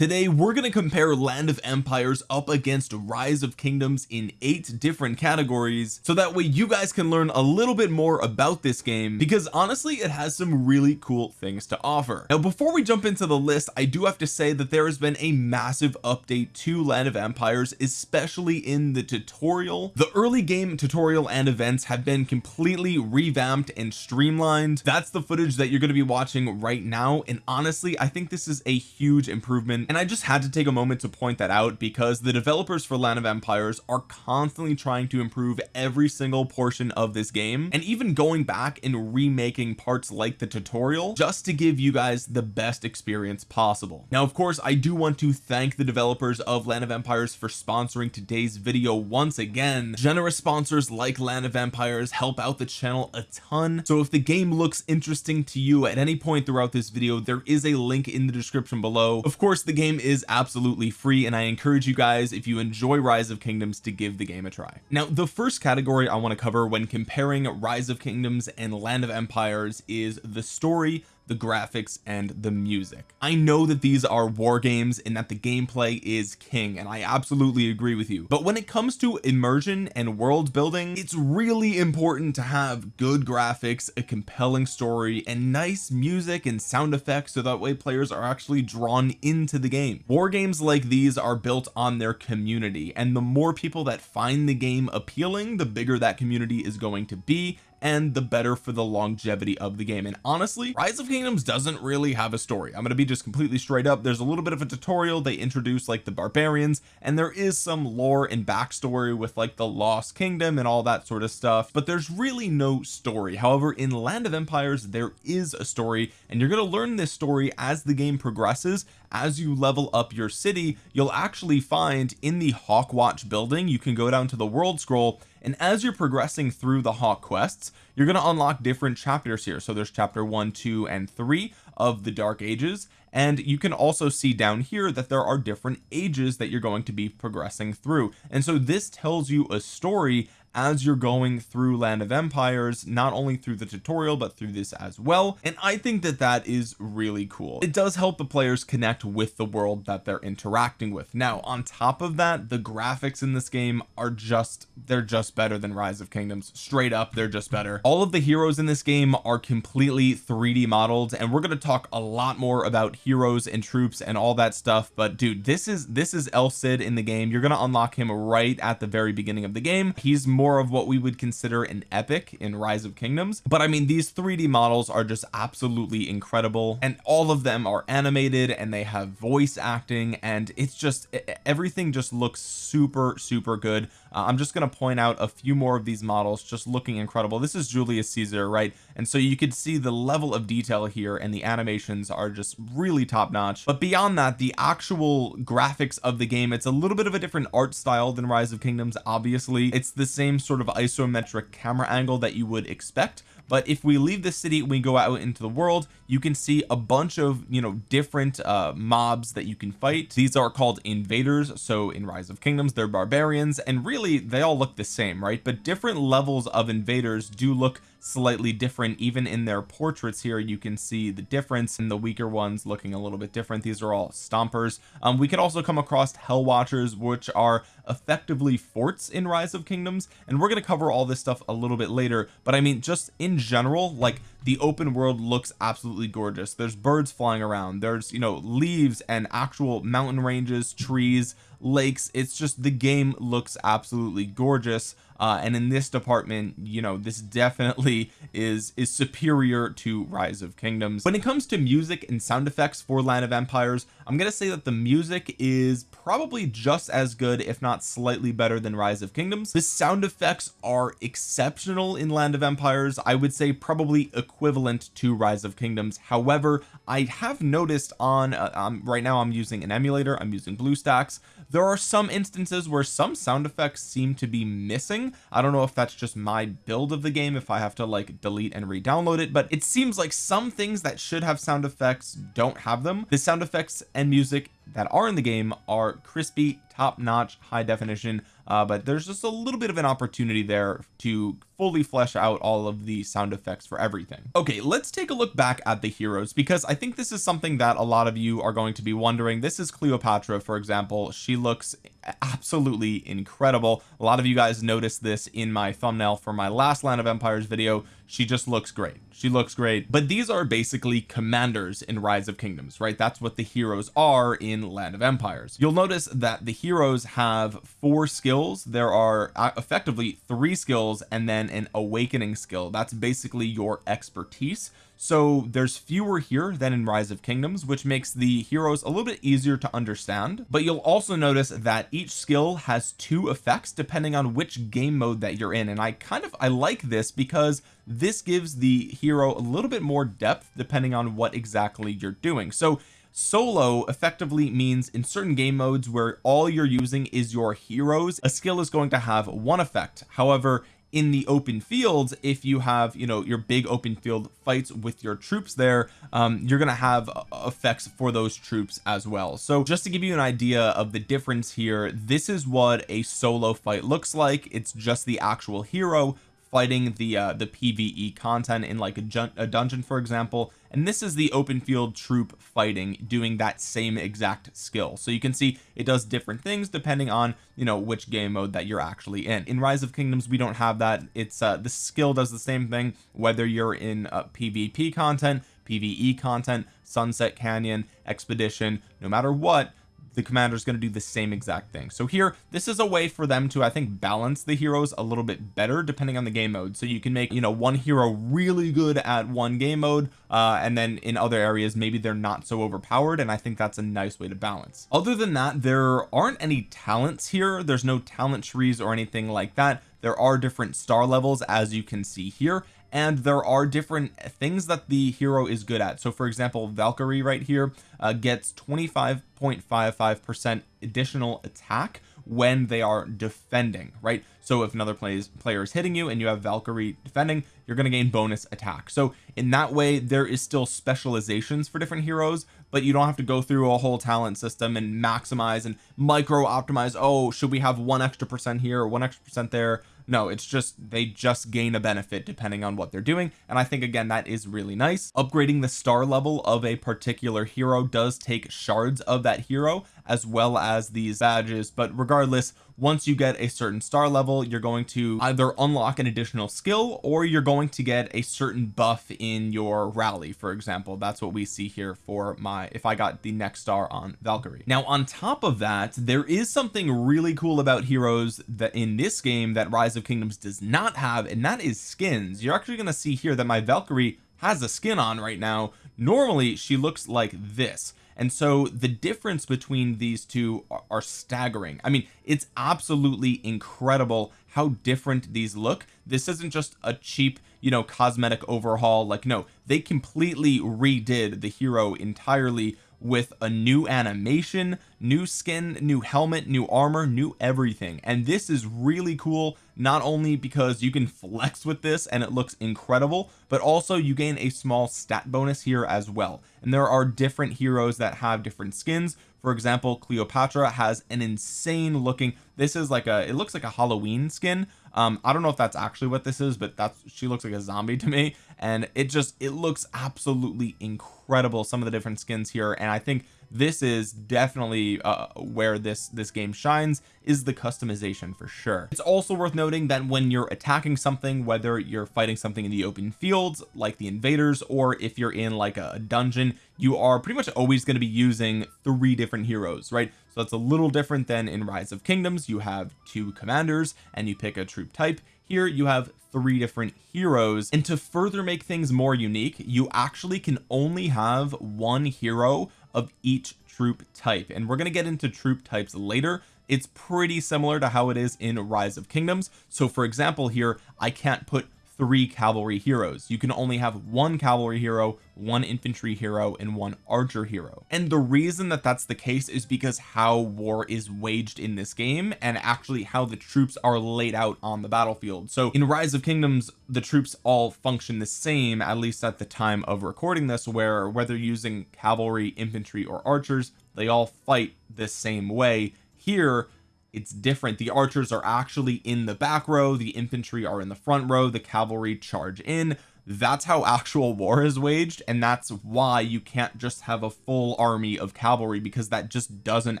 today we're going to compare land of empires up against rise of kingdoms in eight different categories so that way you guys can learn a little bit more about this game because honestly it has some really cool things to offer. Now before we jump into the list I do have to say that there has been a massive update to land of empires especially in the tutorial. The early game tutorial and events have been completely revamped and streamlined. That's the footage that you're going to be watching right now and honestly I think this is a huge improvement and I just had to take a moment to point that out because the developers for land of empires are constantly trying to improve every single portion of this game and even going back and remaking parts like the tutorial just to give you guys the best experience possible. Now of course I do want to thank the developers of land of empires for sponsoring today's video once again. Generous sponsors like land of empires help out the channel a ton. So if the game looks interesting to you at any point throughout this video there is a link in the description below. Of course the game is absolutely free and I encourage you guys if you enjoy rise of kingdoms to give the game a try. Now the first category I want to cover when comparing rise of kingdoms and land of empires is the story the graphics and the music. I know that these are war games and that the gameplay is king and I absolutely agree with you. But when it comes to immersion and world building it's really important to have good graphics a compelling story and nice music and sound effects so that way players are actually drawn into the game. War games like these are built on their community and the more people that find the game appealing the bigger that community is going to be and the better for the longevity of the game. And honestly rise of kingdoms doesn't really have a story. I'm going to be just completely straight up. There's a little bit of a tutorial. They introduce like the barbarians and there is some lore and backstory with like the lost kingdom and all that sort of stuff but there's really no story. However in land of empires there is a story and you're going to learn this story as the game progresses. As you level up your city you'll actually find in the Hawkwatch building you can go down to the world scroll and as you're progressing through the hawk quests you're going to unlock different chapters here. So there's chapter one two and three of the dark ages. And you can also see down here that there are different ages that you're going to be progressing through. And so this tells you a story as you're going through land of empires not only through the tutorial but through this as well. And I think that that is really cool. It does help the players connect with the world that they're interacting with. Now on top of that the graphics in this game are just they're just better than rise of kingdoms. Straight up they're just better. All of the heroes in this game are completely 3d modeled and we're going to talk a lot more about heroes and troops and all that stuff but dude this is this is El Cid in the game. You're going to unlock him right at the very beginning of the game. He's of what we would consider an epic in rise of kingdoms. But I mean these 3d models are just absolutely incredible. And all of them are animated and they have voice acting and it's just everything just looks super super good uh, I'm just going to point out a few more of these models just looking incredible. This is Julius Caesar right? And so you could see the level of detail here and the animations are just really top notch but beyond that the actual graphics of the game it's a little bit of a different art style than rise of kingdoms obviously. It's the same sort of isometric camera angle that you would expect but if we leave the city we go out into the world you can see a bunch of you know different uh mobs that you can fight. These are called invaders so in rise of kingdoms they're barbarians and really they all look the same right? But different levels of invaders do look slightly different. Even in their portraits here you can see the difference in the weaker ones looking a little bit different. These are all stompers. Um, we could also come across hell watchers which are effectively forts in rise of kingdoms and we're going to cover all this stuff a little bit later. But I mean just in general like the open world looks absolutely gorgeous. There's birds flying around. There's you know leaves and actual mountain ranges trees lakes. It's just the game looks absolutely gorgeous uh, and in this department you know this definitely is is superior to rise of kingdoms. When it comes to music and sound effects for land of empires I'm gonna say that the music is probably just as good if not slightly better than rise of kingdoms. The sound effects are exceptional in land of empires. I would say probably equivalent to rise of kingdoms. However I have noticed on uh, um, right now I'm using an emulator I'm using BlueStacks. There are some instances where some sound effects seem to be missing I don't know if that's just my build of the game if I have to like delete and re-download it but it seems like some things that should have sound effects don't have them. The sound effects and music that are in the game are crispy top-notch high definition uh, but there's just a little bit of an opportunity there to fully flesh out all of the sound effects for everything. Okay let's take a look back at the heroes because I think this is something that a lot of you are going to be wondering. This is Cleopatra for example. She looks absolutely incredible. A lot of you guys noticed this in my thumbnail for my last land of empires video. She just looks great. She looks great. But these are basically commanders in rise of kingdoms right? That's what the heroes are in land of empires. You'll notice that the heroes have four skills. There are uh, effectively three skills and then an awakening skill. That's basically your expertise. So there's fewer here than in rise of kingdoms which makes the heroes a little bit easier to understand. But you'll also notice that each skill has two effects depending on which game mode that you're in. And I kind of I like this because this gives the hero a little bit more depth depending on what exactly you're doing. So solo effectively means in certain game modes where all you're using is your heroes a skill is going to have one effect. However in the open fields if you have you know your big open field fights with your troops there um, you're gonna have uh, effects for those troops as well. So just to give you an idea of the difference here this is what a solo fight looks like. It's just the actual hero fighting the uh the pve content in like a, a dungeon for example. And this is the open field troop fighting doing that same exact skill. So you can see it does different things depending on you know which game mode that you're actually in. In rise of kingdoms we don't have that. It's uh the skill does the same thing whether you're in uh, pvp content pve content sunset canyon expedition no matter what the commander is going to do the same exact thing. So here this is a way for them to I think balance the heroes a little bit better depending on the game mode. So you can make you know one hero really good at one game mode uh, and then in other areas maybe they're not so overpowered and I think that's a nice way to balance. Other than that there aren't any talents here. There's no talent trees or anything like that. There are different star levels as you can see here and there are different things that the hero is good at. So for example Valkyrie right here uh, gets 25.55 percent additional attack when they are defending right? So if another plays player is hitting you and you have Valkyrie defending you're going to gain bonus attack. So in that way there is still specializations for different heroes but you don't have to go through a whole talent system and maximize and micro optimize oh should we have one extra percent here or one extra percent there no it's just they just gain a benefit depending on what they're doing and I think again that is really nice. Upgrading the star level of a particular hero does take shards of that hero as well as these badges. But regardless once you get a certain star level you're going to either unlock an additional skill or you're going to get a certain buff in your rally for example. That's what we see here for my if I got the next star on Valkyrie. Now on top of that there is something really cool about heroes that in this game that rise of kingdoms does not have and that is skins. You're actually going to see here that my Valkyrie has a skin on right now. Normally she looks like this and so the difference between these two are, are staggering. I mean it's absolutely incredible how different these look. This isn't just a cheap you know cosmetic overhaul. Like no they completely redid the hero entirely with a new animation new skin new helmet new armor new everything. And this is really cool not only because you can flex with this and it looks incredible but also you gain a small stat bonus here as well. And there are different heroes that have different skins. For example Cleopatra has an insane looking this is like a it looks like a Halloween skin um I don't know if that's actually what this is but that's she looks like a zombie to me. And it just it looks absolutely incredible some of the different skins here. And I think this is definitely uh, where this this game shines is the customization for sure. It's also worth noting that when you're attacking something whether you're fighting something in the open fields like the invaders or if you're in like a dungeon you are pretty much always going to be using three different heroes right? So that's a little different than in rise of kingdoms. You have two commanders and you pick a troop type. Here you have three different heroes. And to further make things more unique you actually can only have one hero of each troop type. And we're going to get into troop types later. It's pretty similar to how it is in rise of kingdoms. So for example here I can't put three cavalry heroes. You can only have one cavalry hero one infantry hero and one archer hero. And the reason that that's the case is because how war is waged in this game and actually how the troops are laid out on the battlefield. So in rise of kingdoms the troops all function the same at least at the time of recording this where whether using cavalry infantry or archers they all fight the same way. Here it's different. The archers are actually in the back row. The infantry are in the front row. The cavalry charge in. That's how actual war is waged and that's why you can't just have a full army of cavalry because that just doesn't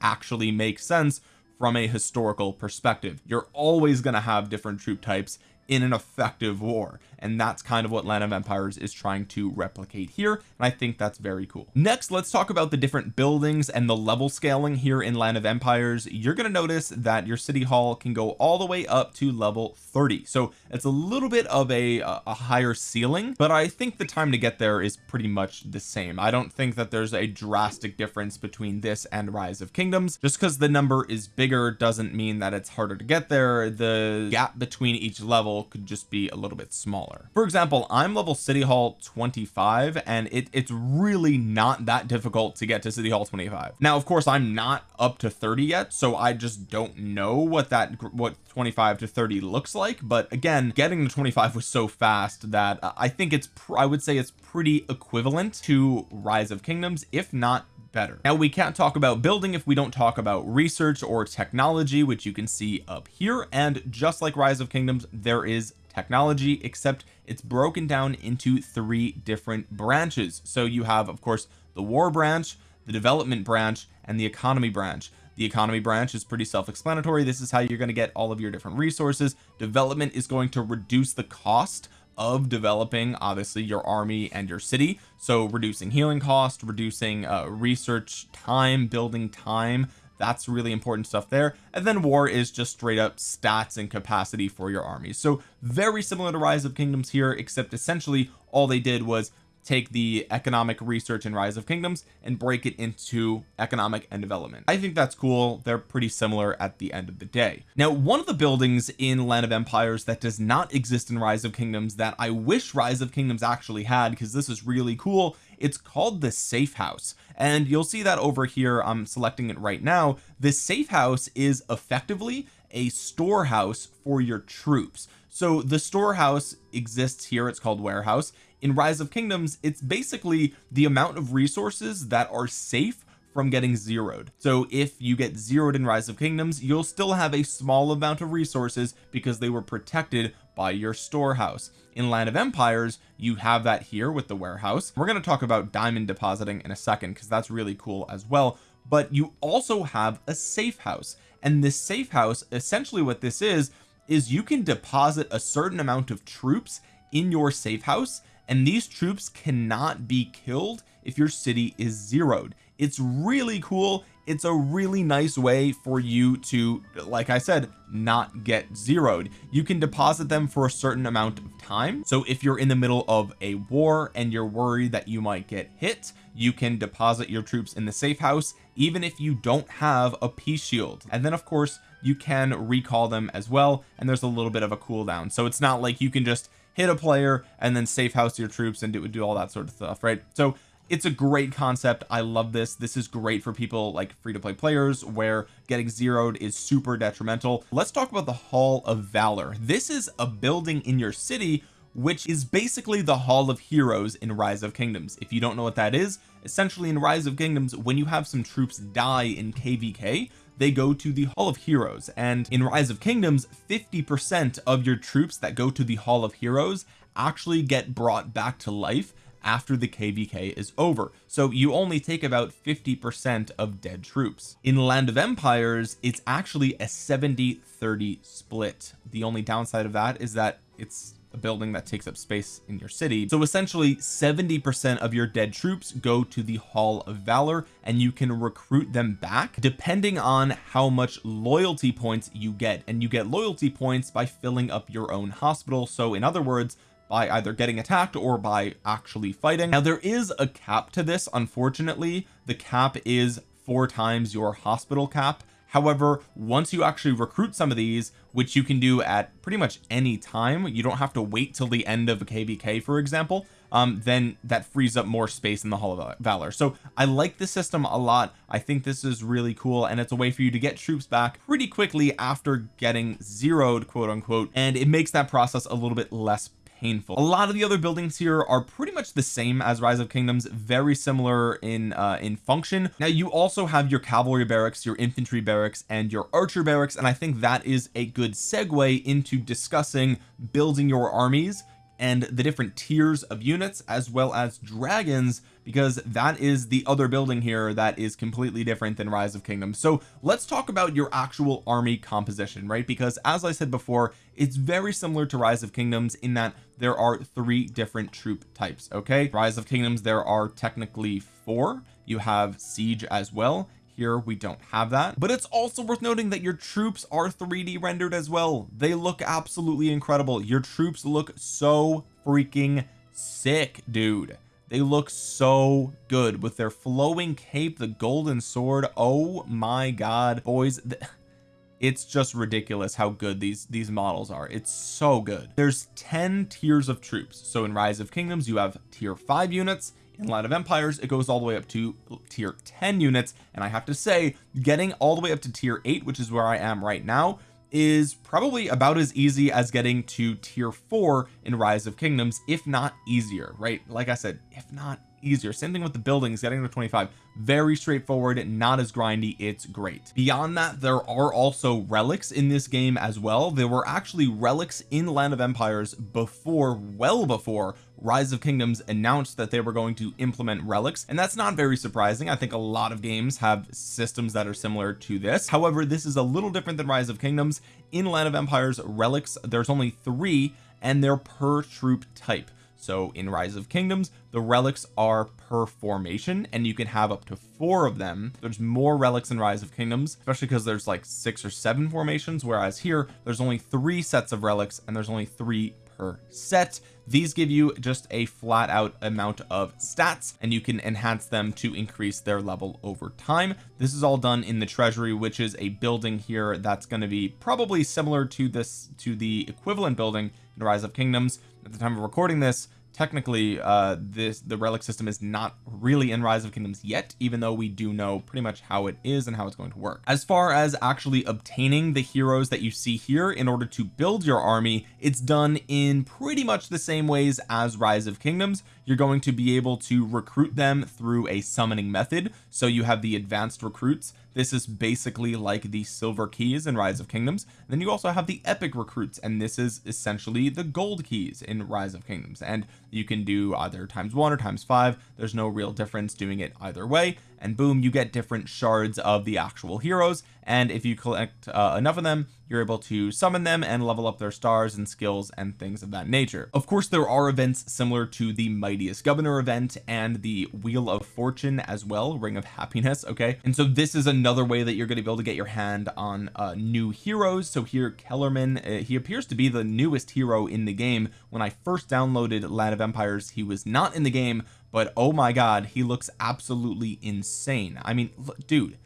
actually make sense from a historical perspective. You're always going to have different troop types in an effective war. And that's kind of what land of empires is trying to replicate here. And I think that's very cool. Next let's talk about the different buildings and the level scaling here in land of empires. You're going to notice that your city hall can go all the way up to level 30 so it's a little bit of a uh, a higher ceiling but I think the time to get there is pretty much the same. I don't think that there's a drastic difference between this and rise of kingdoms. Just because the number is bigger doesn't mean that it's harder to get there. The gap between each level could just be a little bit smaller. For example I'm level city hall 25 and it, it's really not that difficult to get to city hall 25 now of course I'm not up to 30 yet so I just don't know what that what 25 to 30 looks like but again getting to 25 was so fast that uh, I think it's I would say it's pretty equivalent to rise of kingdoms if not better. Now we can't talk about building if we don't talk about research or technology which you can see up here. And just like rise of kingdoms there is technology except it's broken down into three different branches. So you have of course the war branch the development branch and the economy branch. The economy branch is pretty self-explanatory. This is how you're going to get all of your different resources. Development is going to reduce the cost of developing obviously your army and your city. So reducing healing cost reducing uh, research time building time that's really important stuff there. And then war is just straight up stats and capacity for your armies so very similar to rise of kingdoms here except essentially all they did was take the economic research in rise of kingdoms and break it into economic and development. I think that's cool. They're pretty similar at the end of the day. Now one of the buildings in land of empires that does not exist in rise of kingdoms that I wish rise of kingdoms actually had because this is really cool it's called the safe house. And you'll see that over here I'm selecting it right now. The safe house is effectively a storehouse for your troops so the storehouse exists here it's called warehouse. In rise of kingdoms it's basically the amount of resources that are safe from getting zeroed. So if you get zeroed in rise of kingdoms you'll still have a small amount of resources because they were protected by your storehouse. In land of empires you have that here with the warehouse. We're going to talk about diamond depositing in a second because that's really cool as well. But you also have a safe house and this safe house essentially what this is is you can deposit a certain amount of troops in your safe house and these troops cannot be killed if your city is zeroed it's really cool. It's a really nice way for you to like I said not get zeroed. You can deposit them for a certain amount of time. So if you're in the middle of a war and you're worried that you might get hit you can deposit your troops in the safe house even if you don't have a peace shield. And then of course you can recall them as well and there's a little bit of a cooldown. So it's not like you can just hit a player and then safe house your troops and it would do all that sort of stuff right? So it's a great concept. I love this. This is great for people like free to play players where getting zeroed is super detrimental. Let's talk about the hall of valor. This is a building in your city which is basically the hall of heroes in rise of kingdoms. If you don't know what that is essentially in rise of kingdoms when you have some troops die in kvk they go to the hall of heroes. And in rise of kingdoms 50 percent of your troops that go to the hall of heroes actually get brought back to life after the kvk is over. So you only take about 50 percent of dead troops. In land of empires it's actually a 70 30 split. The only downside of that is that it's a building that takes up space in your city. So essentially 70 percent of your dead troops go to the hall of valor and you can recruit them back depending on how much loyalty points you get. And you get loyalty points by filling up your own hospital. So in other words by either getting attacked or by actually fighting. Now there is a cap to this. Unfortunately the cap is four times your hospital cap. However once you actually recruit some of these which you can do at pretty much any time you don't have to wait till the end of a kvk for example um then that frees up more space in the hall of valor. So I like the system a lot. I think this is really cool and it's a way for you to get troops back pretty quickly after getting zeroed quote unquote and it makes that process a little bit less painful. A lot of the other buildings here are pretty much the same as rise of kingdoms very similar in uh in function. Now you also have your cavalry barracks your infantry barracks and your archer barracks and I think that is a good segue into discussing building your armies and the different tiers of units as well as dragons because that is the other building here that is completely different than rise of kingdoms. So let's talk about your actual army composition right? Because as I said before it's very similar to rise of kingdoms in that there are three different troop types okay? Rise of kingdoms there are technically four. You have siege as well here we don't have that. But it's also worth noting that your troops are 3d rendered as well. They look absolutely incredible. Your troops look so freaking sick dude. They look so good with their flowing cape the golden sword. Oh my god boys. It's just ridiculous how good these these models are. It's so good. There's 10 tiers of troops. So in rise of kingdoms you have tier 5 units in Land of Empires it goes all the way up to tier 10 units and I have to say getting all the way up to tier 8 which is where I am right now is probably about as easy as getting to tier 4 in rise of kingdoms if not easier right? Like I said if not easier. Same thing with the buildings getting to 25 very straightforward not as grindy it's great. Beyond that there are also relics in this game as well. There were actually relics in land of empires before well before rise of kingdoms announced that they were going to implement relics and that's not very surprising. I think a lot of games have systems that are similar to this. However this is a little different than rise of kingdoms. In land of empires relics there's only three and they're per troop type. So in rise of kingdoms the relics are per formation and you can have up to four of them. There's more relics in rise of kingdoms especially because there's like six or seven formations whereas here there's only three sets of relics and there's only three per set. These give you just a flat out amount of stats and you can enhance them to increase their level over time. This is all done in the treasury which is a building here that's going to be probably similar to this to the equivalent building in rise of kingdoms. At the time of recording this technically uh this the relic system is not really in rise of kingdoms yet even though we do know pretty much how it is and how it's going to work. As far as actually obtaining the heroes that you see here in order to build your army it's done in pretty much the same ways as rise of kingdoms. You're going to be able to recruit them through a summoning method. So you have the advanced recruits this is basically like the silver keys in rise of kingdoms. Then you also have the epic recruits and this is essentially the gold keys in rise of kingdoms. And you can do either times one or times five. There's no real difference doing it either way. And boom you get different shards of the actual heroes and if you collect uh, enough of them you're able to summon them and level up their stars and skills and things of that nature. Of course there are events similar to the mightiest governor event and the wheel of fortune as well ring of happiness okay? And so this is another way that you're going to be able to get your hand on uh, new heroes. So here Kellerman uh, he appears to be the newest hero in the game. When I first downloaded Land of Empires he was not in the game but oh my god he looks absolutely insane. I mean dude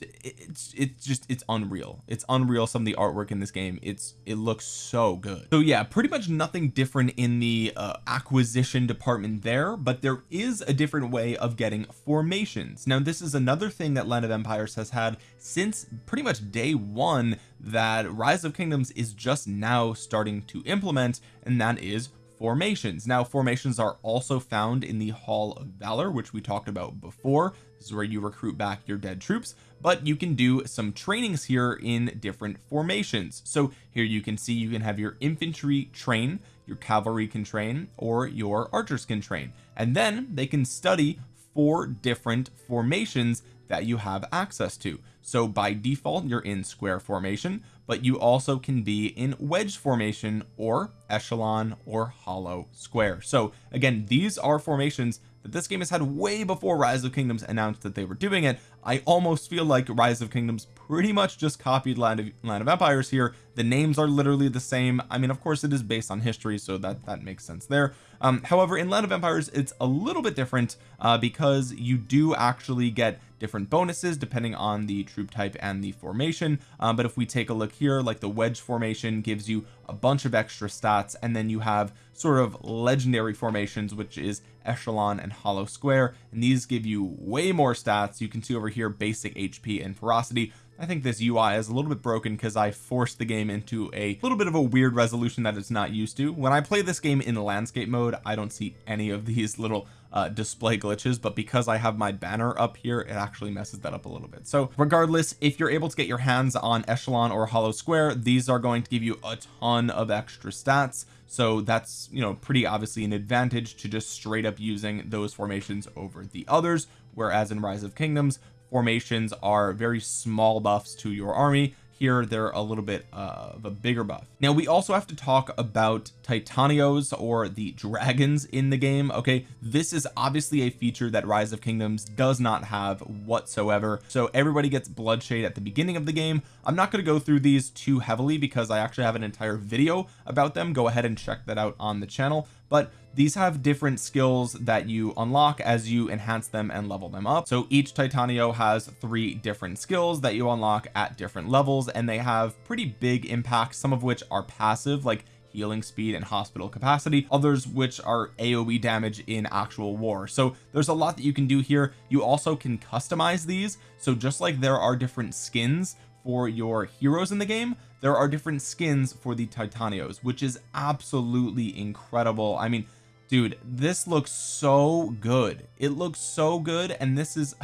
it's it's just it's unreal. It's unreal some of the artwork in this game. It's it looks so good. So yeah pretty much nothing different in the uh, acquisition department there but there is a different way of getting formations. Now this is another thing that land of empires has had since pretty much day one that rise of kingdoms is just now starting to implement and that is formations. Now formations are also found in the hall of valor which we talked about before. This is where you recruit back your dead troops but you can do some trainings here in different formations. So here you can see you can have your infantry train your cavalry can train or your archers can train. And then they can study four different formations that you have access to. So by default you're in square formation but you also can be in wedge formation or echelon or hollow square. So again these are formations that this game has had way before rise of kingdoms announced that they were doing it. I almost feel like rise of kingdoms pretty much just copied land of land of empires here. The names are literally the same. I mean of course it is based on history so that that makes sense there. Um however in land of empires it's a little bit different uh because you do actually get different bonuses depending on the troop type and the formation. Um, but if we take a look here like the wedge formation gives you a bunch of extra stats and then you have sort of legendary formations which is echelon and hollow square and these give you way more stats. You can see over here basic HP and ferocity. I think this UI is a little bit broken because I forced the game into a little bit of a weird resolution that it's not used to. When I play this game in landscape mode I don't see any of these little uh, display glitches but because I have my banner up here it actually messes that up a little bit. So regardless if you're able to get your hands on echelon or hollow square these are going to give you a ton of extra stats. So that's you know pretty obviously an advantage to just straight up using those formations over the others. Whereas in rise of kingdoms formations are very small buffs to your army. Here they're a little bit uh, of a bigger buff. Now we also have to talk about titanios or the dragons in the game okay? This is obviously a feature that rise of kingdoms does not have whatsoever. So everybody gets bloodshade at the beginning of the game. I'm not going to go through these too heavily because I actually have an entire video about them. Go ahead and check that out on the channel. But these have different skills that you unlock as you enhance them and level them up. So each titanio has three different skills that you unlock at different levels and they have pretty big impacts some of which are passive like healing speed and hospital capacity. Others which are aoe damage in actual war. So there's a lot that you can do here. You also can customize these. So just like there are different skins for your heroes in the game there are different skins for the titanios which is absolutely incredible. I mean dude this looks so good. It looks so good and this is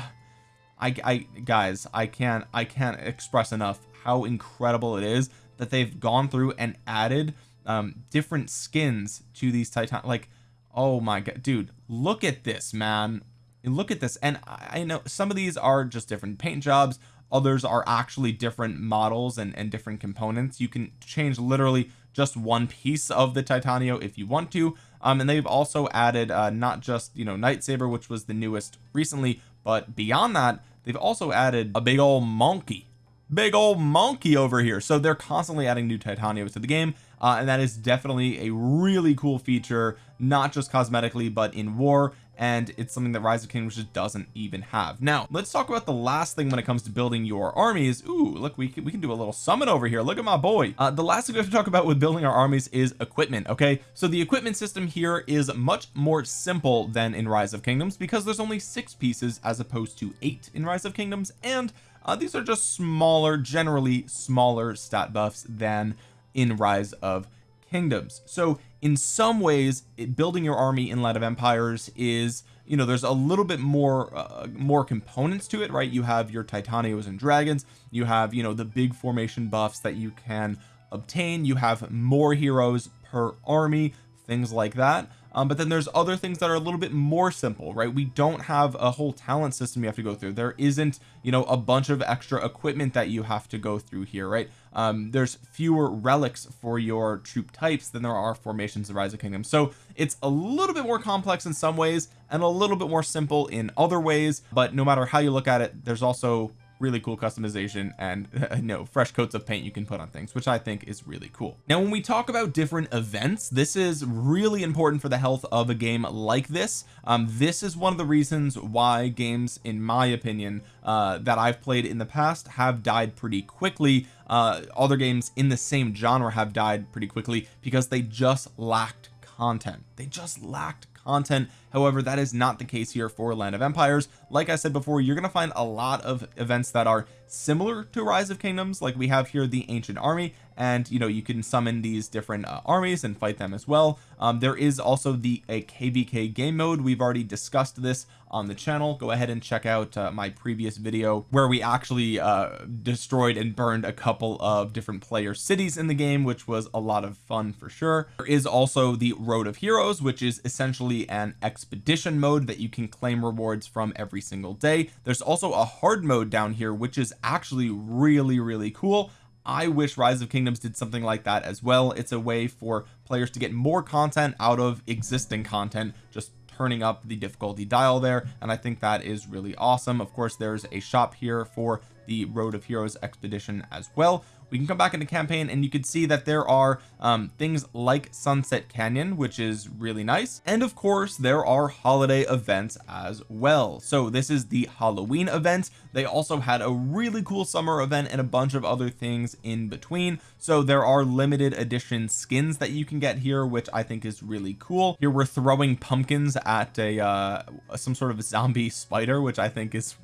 I, I guys I can't I can't express enough how incredible it is that they've gone through and added um different skins to these titan like oh my god dude look at this man. Look at this. And I know some of these are just different paint jobs. Others are actually different models and, and different components. You can change literally just one piece of the titanio if you want to. Um and they've also added uh not just you know Nightsaber which was the newest recently but beyond that they've also added a big old monkey. Big old monkey over here. So they're constantly adding new titanios to the game uh, and that is definitely a really cool feature not just cosmetically but in war and it's something that rise of kingdoms just doesn't even have. Now let's talk about the last thing when it comes to building your armies. Ooh look we can, we can do a little summon over here. Look at my boy. Uh, the last thing we have to talk about with building our armies is equipment okay? So the equipment system here is much more simple than in rise of kingdoms because there's only six pieces as opposed to eight in rise of kingdoms and uh, these are just smaller generally smaller stat buffs than in rise of kingdoms. So in some ways it, building your army in Land of Empires is you know there's a little bit more uh, more components to it right? You have your titanios and dragons. You have you know the big formation buffs that you can obtain. You have more heroes per army things like that um, but then there's other things that are a little bit more simple right? We don't have a whole talent system you have to go through. There isn't you know a bunch of extra equipment that you have to go through here right? Um, there's fewer relics for your troop types than there are formations of rise of kingdom so it's a little bit more complex in some ways and a little bit more simple in other ways. But no matter how you look at it there's also really cool customization and you know fresh coats of paint you can put on things which I think is really cool. Now when we talk about different events this is really important for the health of a game like this. Um this is one of the reasons why games in my opinion uh that I've played in the past have died pretty quickly. Uh other games in the same genre have died pretty quickly because they just lacked content. They just lacked content. However that is not the case here for land of empires. Like I said before you're going to find a lot of events that are similar to rise of kingdoms like we have here the ancient army and you know you can summon these different uh, armies and fight them as well. Um, there is also the a kvk game mode. We've already discussed this on the channel. Go ahead and check out uh, my previous video where we actually uh, destroyed and burned a couple of different player cities in the game which was a lot of fun for sure. There is also the road of heroes which is essentially an expedition mode that you can claim rewards from every single day. There's also a hard mode down here which is actually really really cool I wish rise of kingdoms did something like that as well. It's a way for players to get more content out of existing content just turning up the difficulty dial there and I think that is really awesome. Of course there's a shop here for the road of heroes expedition as well we can come back into campaign and you can see that there are um, things like sunset canyon which is really nice. And of course there are holiday events as well. So this is the Halloween event. They also had a really cool summer event and a bunch of other things in between. So there are limited edition skins that you can get here which I think is really cool. Here we're throwing pumpkins at a uh some sort of zombie spider which I think is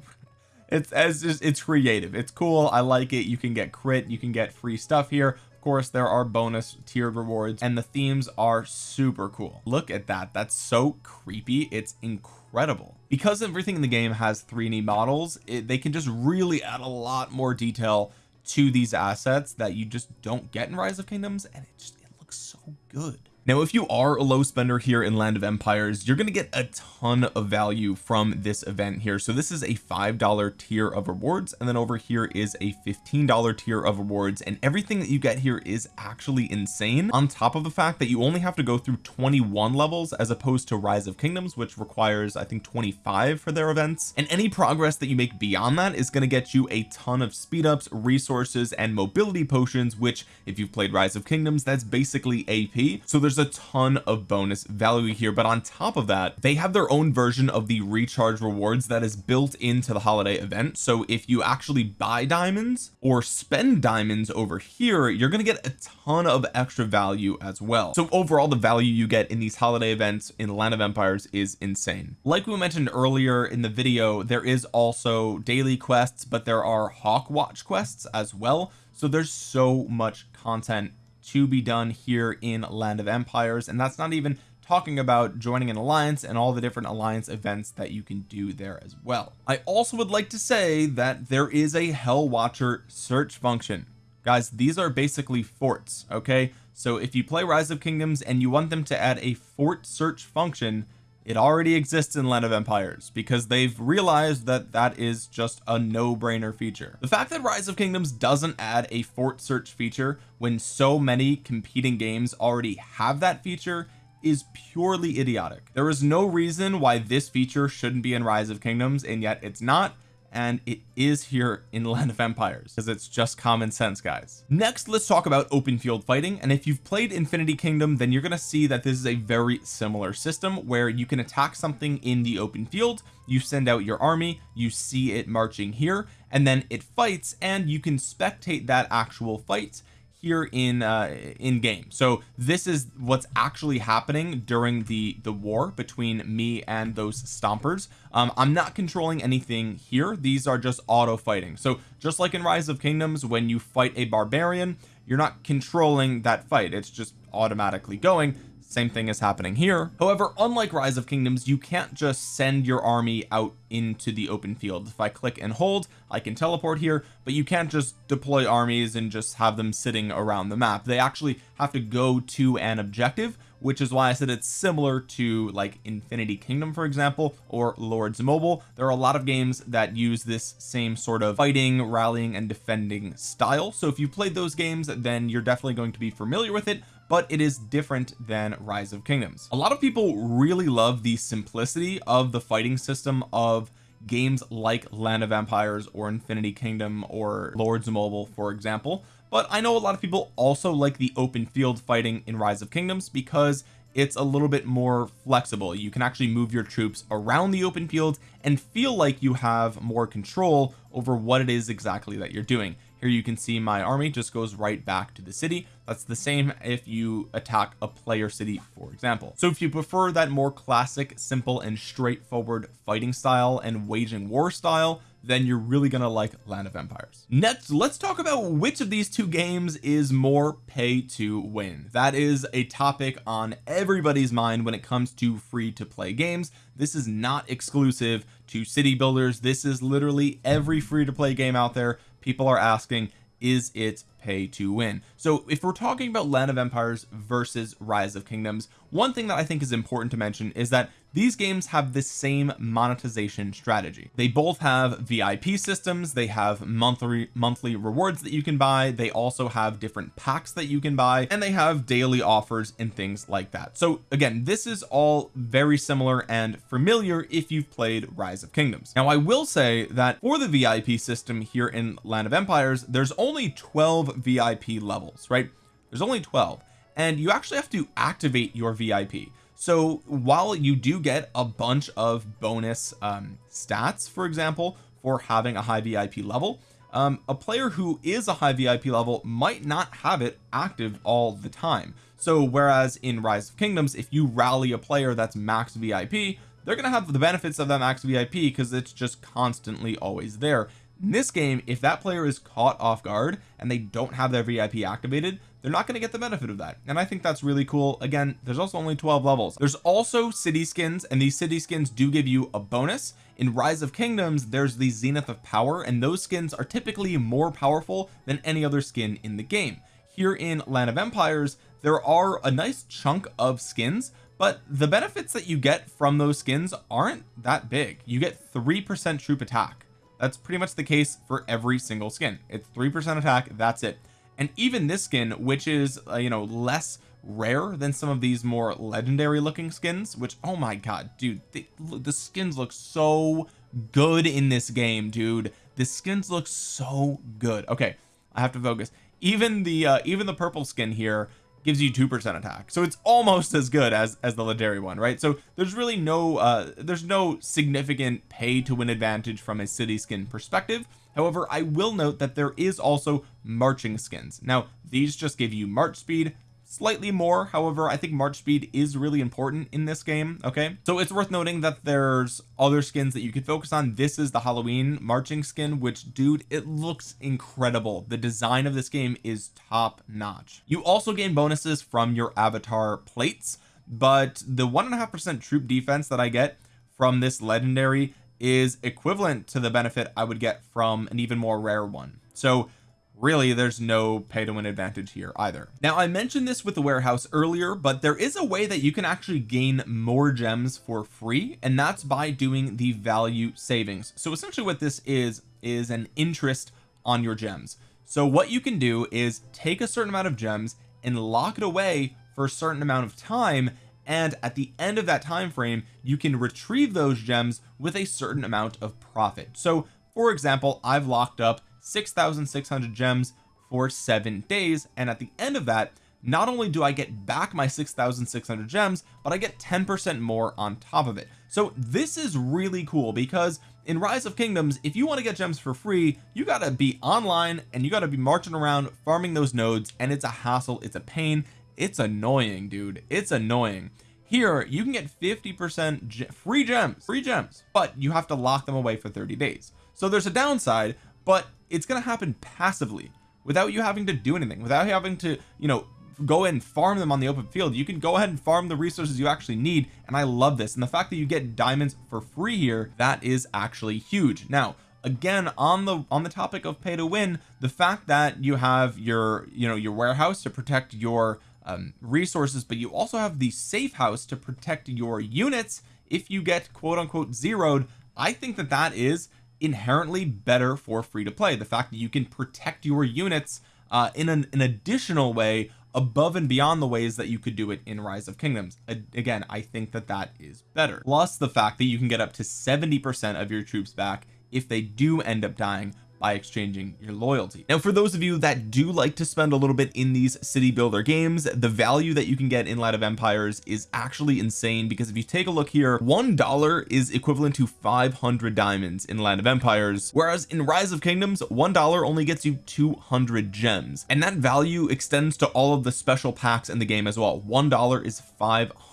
it's as just it's creative. It's cool. I like it. You can get crit. You can get free stuff here. Of course there are bonus tiered rewards and the themes are super cool. Look at that. That's so creepy. It's incredible. Because everything in the game has 3d models it, they can just really add a lot more detail to these assets that you just don't get in rise of kingdoms and it just it looks so good now if you are a low spender here in land of empires you're going to get a ton of value from this event here. So this is a five dollar tier of rewards and then over here is a $15 tier of rewards and everything that you get here is actually insane on top of the fact that you only have to go through 21 levels as opposed to rise of kingdoms which requires I think 25 for their events. And any progress that you make beyond that is going to get you a ton of speed ups resources and mobility potions which if you've played rise of kingdoms that's basically AP so there's a ton of bonus value here but on top of that they have their own version of the recharge rewards that is built into the holiday event. So if you actually buy diamonds or spend diamonds over here you're going to get a ton of extra value as well. So overall the value you get in these holiday events in land of empires is insane. Like we mentioned earlier in the video there is also daily quests but there are hawk watch quests as well. So there's so much content to be done here in land of empires. And that's not even talking about joining an alliance and all the different alliance events that you can do there as well. I also would like to say that there is a hell watcher search function. Guys these are basically forts okay? So if you play rise of kingdoms and you want them to add a fort search function it already exists in land of empires because they've realized that that is just a no-brainer feature. The fact that rise of kingdoms doesn't add a fort search feature when so many competing games already have that feature is purely idiotic. There is no reason why this feature shouldn't be in rise of kingdoms and yet it's not and it is here in land of empires because it's just common sense guys. Next let's talk about open field fighting and if you've played infinity kingdom then you're going to see that this is a very similar system where you can attack something in the open field you send out your army you see it marching here and then it fights and you can spectate that actual fight here in uh in game. So this is what's actually happening during the the war between me and those stompers. Um I'm not controlling anything here. These are just auto fighting. So just like in rise of kingdoms when you fight a barbarian you're not controlling that fight. It's just automatically going same thing is happening here. However unlike rise of kingdoms you can't just send your army out into the open field. If I click and hold I can teleport here but you can't just deploy armies and just have them sitting around the map. They actually have to go to an objective which is why I said it's similar to like Infinity Kingdom for example or Lords Mobile. There are a lot of games that use this same sort of fighting rallying and defending style. So if you played those games then you're definitely going to be familiar with it but it is different than rise of kingdoms. A lot of people really love the simplicity of the fighting system of games like land of empires or infinity kingdom or lords mobile for example but I know a lot of people also like the open field fighting in rise of kingdoms because it's a little bit more flexible. You can actually move your troops around the open field and feel like you have more control over what it is exactly that you're doing here you can see my army just goes right back to the city. That's the same if you attack a player city for example. So if you prefer that more classic simple and straightforward fighting style and waging war style then you're really gonna like land of empires. Next let's talk about which of these two games is more pay to win. That is a topic on everybody's mind when it comes to free to play games. This is not exclusive to city builders. This is literally every free to play game out there people are asking is it pay to win? So if we're talking about land of empires versus rise of kingdoms one thing that I think is important to mention is that these games have the same monetization strategy. They both have VIP systems they have monthly monthly rewards that you can buy they also have different packs that you can buy and they have daily offers and things like that. So again this is all very similar and familiar if you've played rise of kingdoms. Now I will say that for the VIP system here in land of empires there's only 12 VIP levels right? There's only 12 and you actually have to activate your VIP so while you do get a bunch of bonus um, stats for example for having a high VIP level um, a player who is a high VIP level might not have it active all the time. So whereas in rise of kingdoms if you rally a player that's max VIP they're gonna have the benefits of that max VIP because it's just constantly always there. In this game if that player is caught off guard and they don't have their VIP activated they're not going to get the benefit of that and I think that's really cool. Again there's also only 12 levels. There's also city skins and these city skins do give you a bonus. In rise of kingdoms there's the zenith of power and those skins are typically more powerful than any other skin in the game. Here in land of empires there are a nice chunk of skins but the benefits that you get from those skins aren't that big. You get three percent troop attack. That's pretty much the case for every single skin. It's three percent attack that's it and even this skin which is uh, you know less rare than some of these more legendary looking skins which oh my god dude the, the skins look so good in this game dude. The skins look so good. Okay I have to focus. Even the uh, even the purple skin here gives you two percent attack. So it's almost as good as as the legendary one right? So there's really no uh there's no significant pay to win advantage from a city skin perspective however I will note that there is also marching skins. Now these just give you march speed slightly more. However I think March speed is really important in this game okay? So it's worth noting that there's other skins that you could focus on. This is the Halloween marching skin which dude it looks incredible. The design of this game is top notch. You also gain bonuses from your avatar plates but the one and a half percent troop defense that I get from this legendary is equivalent to the benefit I would get from an even more rare one. So really there's no pay to win advantage here either. Now I mentioned this with the warehouse earlier but there is a way that you can actually gain more gems for free and that's by doing the value savings. So essentially what this is is an interest on your gems. So what you can do is take a certain amount of gems and lock it away for a certain amount of time and at the end of that time frame you can retrieve those gems with a certain amount of profit. So for example I've locked up 6,600 gems for seven days. And at the end of that not only do I get back my 6,600 gems but I get 10 percent more on top of it. So this is really cool because in rise of kingdoms if you want to get gems for free you got to be online and you got to be marching around farming those nodes and it's a hassle it's a pain it's annoying dude. It's annoying. Here you can get 50 percent free gems free gems but you have to lock them away for 30 days. So there's a downside but it's going to happen passively. Without you having to do anything without having to you know go and farm them on the open field you can go ahead and farm the resources you actually need and I love this. And the fact that you get diamonds for free here that is actually huge. Now again on the on the topic of pay to win the fact that you have your you know your warehouse to protect your um, resources but you also have the safe house to protect your units if you get quote unquote zeroed. I think that that is inherently better for free to play. The fact that you can protect your units uh, in an, an additional way above and beyond the ways that you could do it in rise of kingdoms. Again I think that that is better. Plus the fact that you can get up to 70 percent of your troops back if they do end up dying by exchanging your loyalty. Now for those of you that do like to spend a little bit in these city builder games the value that you can get in Land of Empires is actually insane because if you take a look here one dollar is equivalent to 500 diamonds in Land of Empires whereas in Rise of Kingdoms one dollar only gets you 200 gems. And that value extends to all of the special packs in the game as well. one dollar is 500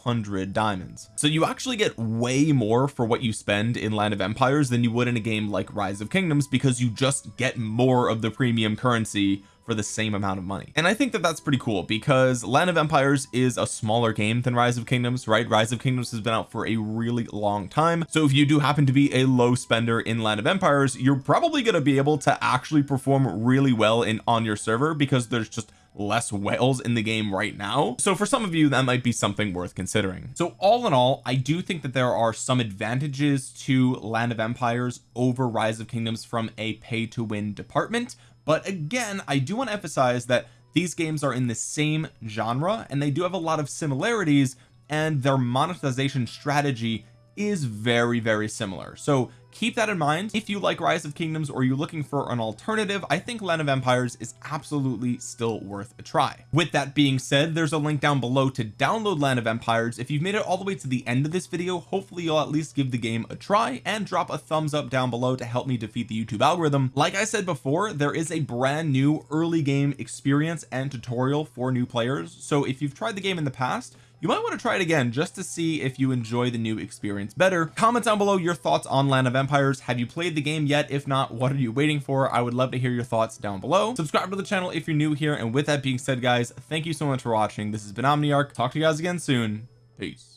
diamonds. So you actually get way more for what you spend in Land of Empires than you would in a game like Rise of Kingdoms because you just just get more of the premium currency for the same amount of money. And I think that that's pretty cool because Land of Empires is a smaller game than Rise of Kingdoms right? Rise of Kingdoms has been out for a really long time. So if you do happen to be a low spender in Land of Empires you're probably going to be able to actually perform really well in on your server because there's just less whales in the game right now. So for some of you that might be something worth considering. So all in all I do think that there are some advantages to land of empires over rise of kingdoms from a pay to win department. But again I do want to emphasize that these games are in the same genre and they do have a lot of similarities and their monetization strategy is very very similar. So keep that in mind. If you like rise of kingdoms or you're looking for an alternative I think land of empires is absolutely still worth a try. With that being said there's a link down below to download land of empires. If you've made it all the way to the end of this video hopefully you'll at least give the game a try and drop a thumbs up down below to help me defeat the YouTube algorithm. Like I said before there is a brand new early game experience and tutorial for new players. So if you've tried the game in the past you might want to try it again just to see if you enjoy the new experience better. Comment down below your thoughts on land of empires. Have you played the game yet? If not what are you waiting for? I would love to hear your thoughts down below. Subscribe to the channel if you're new here. And with that being said guys thank you so much for watching. This has been Omniarch. Talk to you guys again soon. Peace